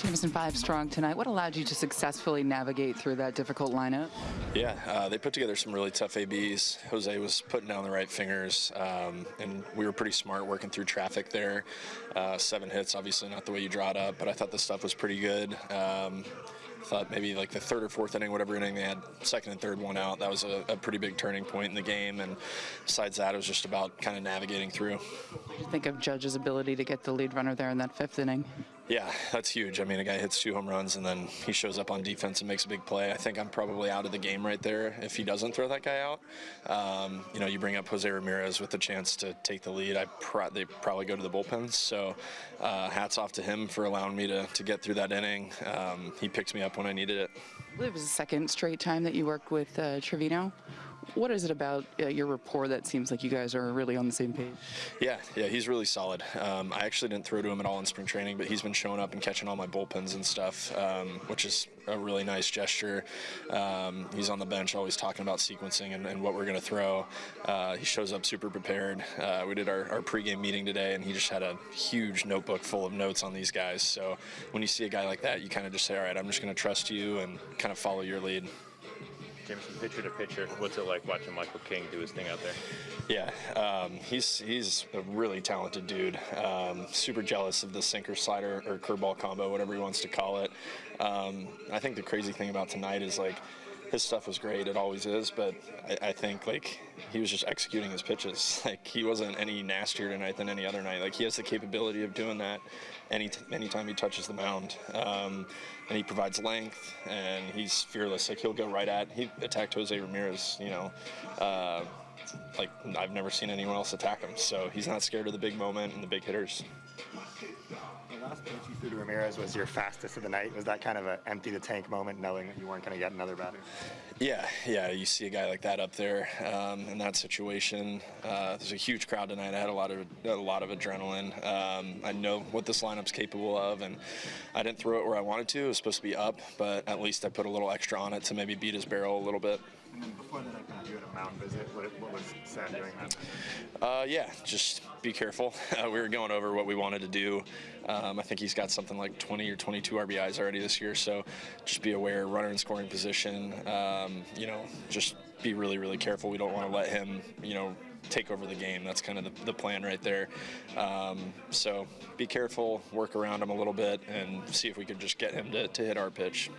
Jameson five strong tonight. What allowed you to successfully navigate through that difficult lineup? Yeah, uh, they put together some really tough ABs. Jose was putting down the right fingers, um, and we were pretty smart working through traffic there. Uh, seven hits, obviously not the way you draw it up, but I thought the stuff was pretty good. Um, thought maybe like the third or fourth inning, whatever inning they had, second and third one out. That was a, a pretty big turning point in the game. And besides that, it was just about kind of navigating through. What do you think of Judge's ability to get the lead runner there in that fifth inning? Yeah, that's huge. I mean, a guy hits two home runs and then he shows up on defense and makes a big play. I think I'm probably out of the game right there if he doesn't throw that guy out. Um, you know, you bring up Jose Ramirez with the chance to take the lead. I pro- they probably go to the bullpens. So, uh, hats off to him for allowing me to, to get through that inning. Um, he picked me up when I needed it. It was the second straight time that you worked with uh, Trevino. What is it about uh, your rapport that seems like you guys are really on the same page? Yeah, yeah, he's really solid. Um, I actually didn't throw to him at all in spring training, but he's been showing up and catching all my bullpens and stuff, um, which is a really nice gesture. Um, he's on the bench always talking about sequencing and, and what we're going to throw. Uh, he shows up super prepared. Uh, we did our, our pregame meeting today, and he just had a huge notebook full of notes on these guys. So when you see a guy like that, you kind of just say, all right, I'm just going to trust you and kind of follow your lead. Jameson, pitcher to pitcher, what's it like watching Michael King do his thing out there? Yeah, um, he's he's a really talented dude. Um, super jealous of the sinker slider or curveball combo, whatever he wants to call it. Um, I think the crazy thing about tonight is like his stuff was great. It always is, but I, I, think like he was just executing his pitches. Like he wasn't any nastier tonight than any other night. Like he has the capability of doing that any anytime he touches the mound, um, and he provides length and he's fearless. Like he'll go right at. He attacked Jose Ramirez. You know. Uh, like I've never seen anyone else attack him, so he's not scared of the big moment and the big hitters The last pitch you threw to Ramirez was your fastest of the night. Was that kind of an empty the tank moment, knowing that you weren't going to get another batter? Yeah, yeah. You see a guy like that up there um, in that situation. Uh, there's a huge crowd tonight. I had a lot of a lot of adrenaline. Um, I know what this lineup's capable of, and I didn't throw it where I wanted to. It was supposed to be up, but at least I put a little extra on it to maybe beat his barrel a little bit. And before that, I you mound visit. What, what was Sam doing that? Uh, yeah, just be careful. Uh, we were going over what we wanted to do. Um, I think he's got something like 20 or 22 RBIs already this year, so just be aware, runner in scoring position. Um, you know, just be really, really careful. We don't want to let him, you know, take over the game. That's kind of the, the plan right there. Um, so be careful, work around him a little bit, and see if we could just get him to, to hit our pitch.